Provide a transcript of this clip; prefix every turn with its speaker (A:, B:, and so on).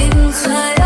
A: in khai